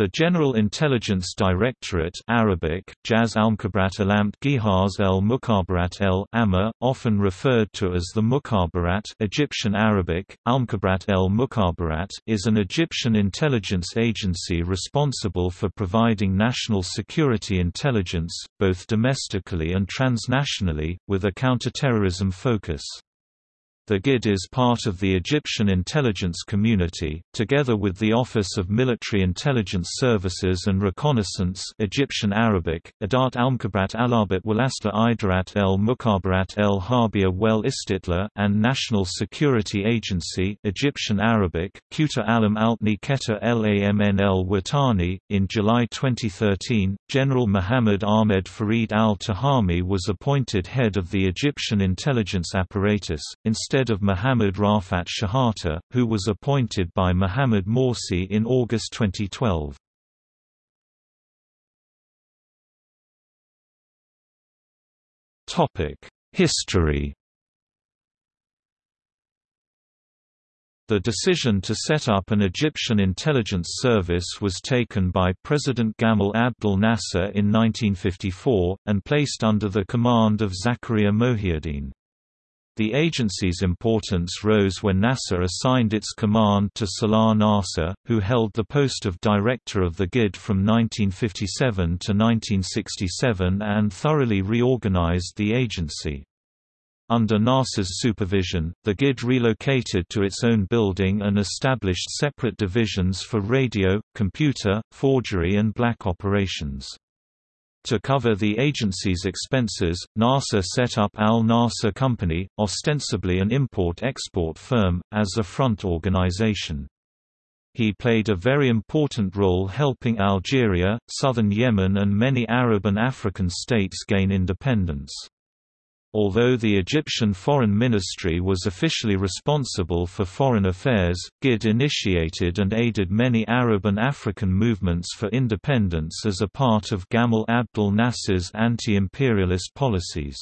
The General Intelligence Directorate Arabic, Jaz al-Mukhabarat Alamt Gihaz el el Amma, often referred to as the Mukhabarat Egyptian Arabic, al-Mukhabarat el is an Egyptian intelligence agency responsible for providing national security intelligence, both domestically and transnationally, with a counterterrorism focus. The GID is part of the Egyptian intelligence community, together with the Office of Military Intelligence Services and Reconnaissance Egyptian Arabic, Adat al-Mukhabarat al-Arbit Walasta Idarat el-Mukhabarat el-Harbia wel Istitla and National Security Agency Egyptian Arabic, Quta alam altni Keta lamn el-Watani. In July 2013, General Mohammed Ahmed Farid al-Tahami was appointed head of the Egyptian intelligence apparatus, instead instead of Mohammad Rafat Shahata, who was appointed by Mohammad Morsi in August 2012. History The decision to set up an Egyptian intelligence service was taken by President Gamal Abdel Nasser in 1954, and placed under the command of Zakaria Mohiuddin. The agency's importance rose when Nasser assigned its command to Salah Nasser, who held the post of director of the GID from 1957 to 1967 and thoroughly reorganized the agency. Under Nasser's supervision, the GID relocated to its own building and established separate divisions for radio, computer, forgery and black operations. To cover the agency's expenses, Nasser set up Al Nasser Company, ostensibly an import-export firm, as a front organization. He played a very important role helping Algeria, southern Yemen and many Arab and African states gain independence. Although the Egyptian Foreign Ministry was officially responsible for foreign affairs, GID initiated and aided many Arab and African movements for independence as a part of Gamal Abdel Nasser's anti-imperialist policies.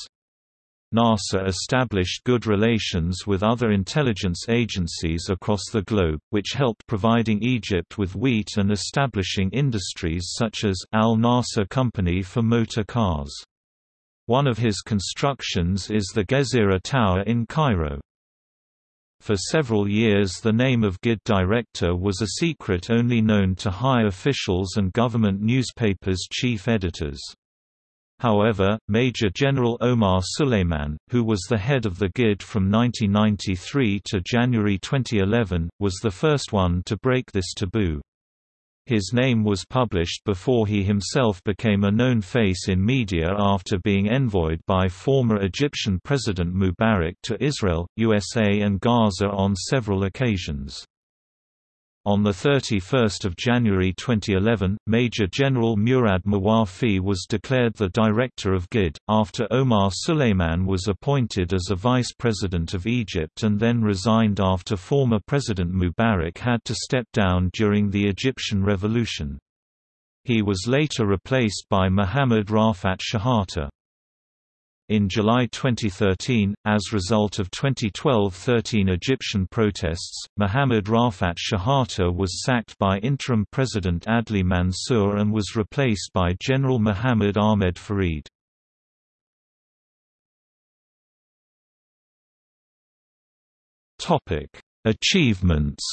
Nasser established good relations with other intelligence agencies across the globe, which helped providing Egypt with wheat and establishing industries such as Al Nasser Company for motor cars. One of his constructions is the Gezira Tower in Cairo. For several years the name of GID director was a secret only known to high officials and government newspapers' chief editors. However, Major General Omar Suleiman, who was the head of the GID from 1993 to January 2011, was the first one to break this taboo. His name was published before he himself became a known face in media after being envoyed by former Egyptian President Mubarak to Israel, USA and Gaza on several occasions. On 31 January 2011, Major General Murad Mawafi was declared the director of GID, after Omar Suleiman was appointed as a vice president of Egypt and then resigned after former President Mubarak had to step down during the Egyptian Revolution. He was later replaced by Mohammad Rafat Shehata. In July 2013, as a result of 2012-13 Egyptian protests, Mohammad Rafat Shehata was sacked by interim President Adli Mansour and was replaced by General Mohammad Ahmed Farid. Achievements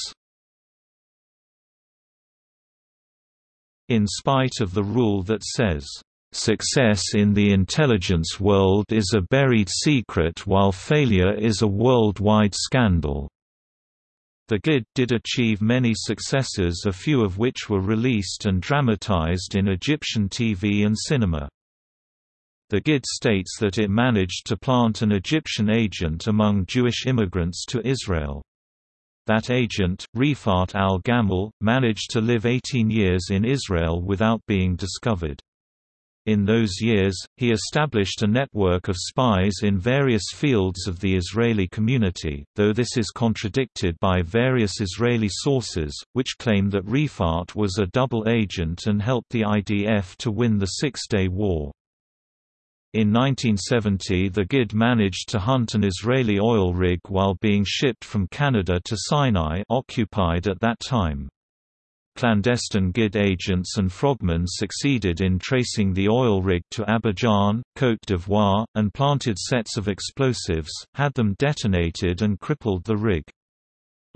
In spite of the rule that says, Success in the intelligence world is a buried secret while failure is a worldwide scandal. The GID did achieve many successes a few of which were released and dramatized in Egyptian TV and cinema. The GID states that it managed to plant an Egyptian agent among Jewish immigrants to Israel. That agent, Rifat al-Gamal, managed to live 18 years in Israel without being discovered. In those years, he established a network of spies in various fields of the Israeli community, though this is contradicted by various Israeli sources, which claim that Rifat was a double agent and helped the IDF to win the Six-Day War. In 1970 the GID managed to hunt an Israeli oil rig while being shipped from Canada to Sinai occupied at that time. Clandestine GID agents and frogmen succeeded in tracing the oil rig to Abidjan, Côte d'Ivoire, and planted sets of explosives, had them detonated and crippled the rig.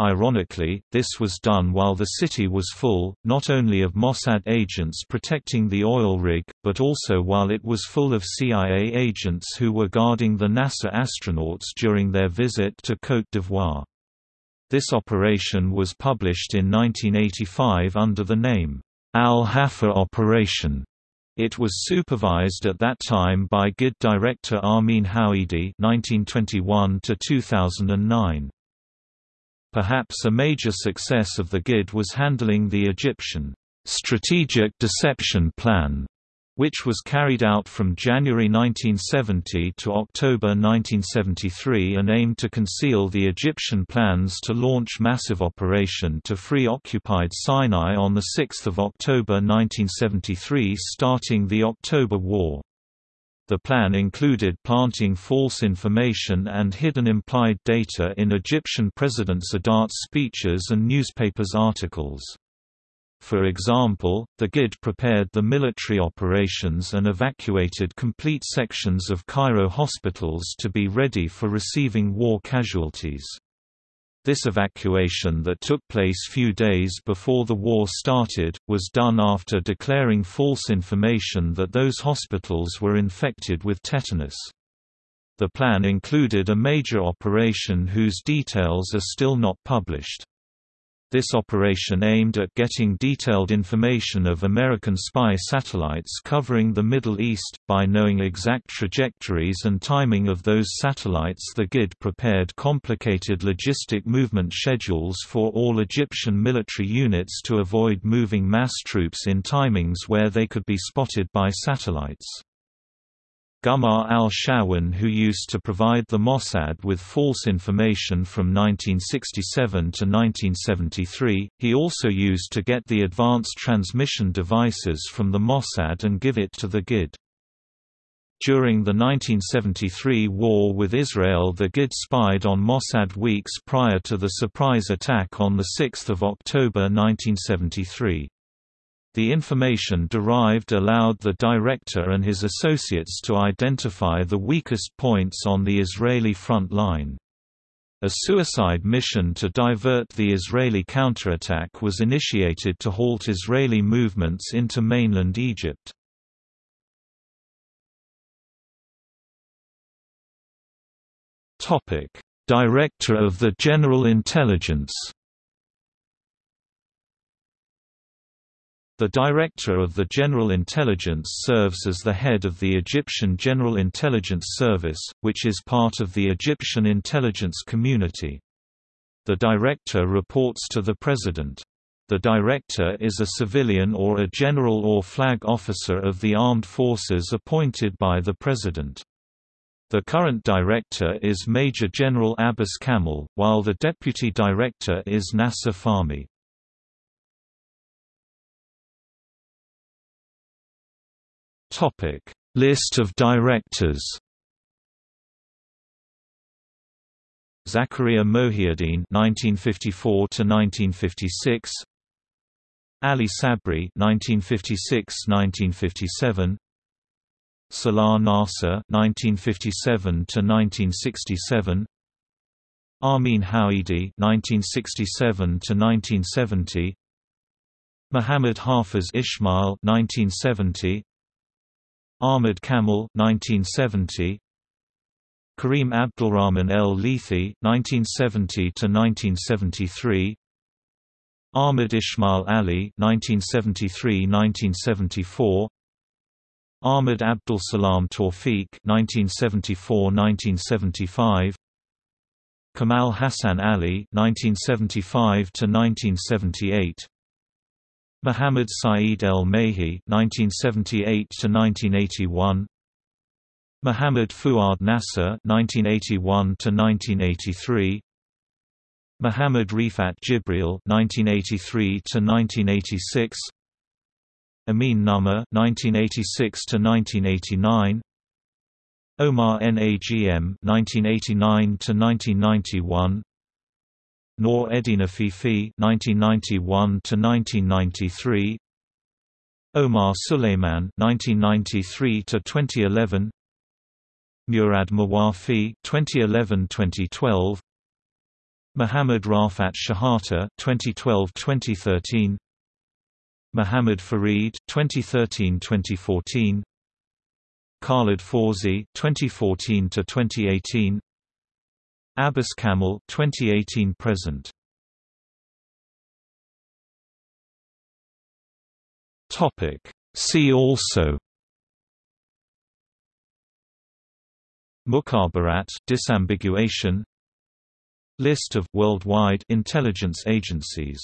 Ironically, this was done while the city was full, not only of Mossad agents protecting the oil rig, but also while it was full of CIA agents who were guarding the NASA astronauts during their visit to Côte d'Ivoire. This operation was published in 1985 under the name, Al-Hafa Operation. It was supervised at that time by GID director Amin Houidi (1921–2009). Perhaps a major success of the GID was handling the Egyptian strategic deception plan, which was carried out from January 1970 to October 1973 and aimed to conceal the Egyptian plans to launch massive operation to free occupied Sinai on 6 October 1973 starting the October War. The plan included planting false information and hidden implied data in Egyptian President Sadat's speeches and newspapers' articles. For example, the GID prepared the military operations and evacuated complete sections of Cairo hospitals to be ready for receiving war casualties. This evacuation that took place few days before the war started, was done after declaring false information that those hospitals were infected with tetanus. The plan included a major operation whose details are still not published. This operation aimed at getting detailed information of American spy satellites covering the Middle East. By knowing exact trajectories and timing of those satellites, the GID prepared complicated logistic movement schedules for all Egyptian military units to avoid moving mass troops in timings where they could be spotted by satellites. Gumar al-Shawan who used to provide the Mossad with false information from 1967 to 1973, he also used to get the advanced transmission devices from the Mossad and give it to the GID. During the 1973 war with Israel the GID spied on Mossad weeks prior to the surprise attack on 6 October 1973. The information derived allowed the director and his associates to identify the weakest points on the Israeli front line. A suicide mission to divert the Israeli counterattack was initiated to halt Israeli movements into mainland Egypt. Director of the General Intelligence The Director of the General Intelligence serves as the head of the Egyptian General Intelligence Service, which is part of the Egyptian intelligence community. The Director reports to the President. The Director is a civilian or a general or flag officer of the armed forces appointed by the President. The current Director is Major General Abbas Kamel, while the Deputy Director is Nasser Fahmy. Topic: List of directors. Zakaria Mohiuddin (1954–1956), Ali Sabri (1956–1957), Salah Nasser (1957–1967), Amin Houidi (1967–1970), Muhammad Hafiz Ismail (1970), Ahmed Kamel 1970 Karim Abdulrahman El Lethi 1970 to 1973 Ahmed Ismail Ali 1973-1974 Ahmed Abdul Salam Tawfiq 1974-1975 Kamal Hassan Ali 1975 to 1978 Muhammad Saeed El Mehi (1978–1981), Muhammad Fuad Nasser (1981–1983), Muhammad Rifat Jibril (1983–1986), Amin Nummer (1986–1989), Omar Nagm (1989–1991). Noor Edina Fifi (1991–1993), Omar Suleiman (1993–2011), Murad Mawafi (2011–2012), Muhammad Rafat Shahata (2012–2013), Muhammad Farid (2013–2014), Khalid Fawzi (2014–2018), Abbas Kamel 2018 present. Topic. See also. Mukhabarat disambiguation. List of worldwide intelligence agencies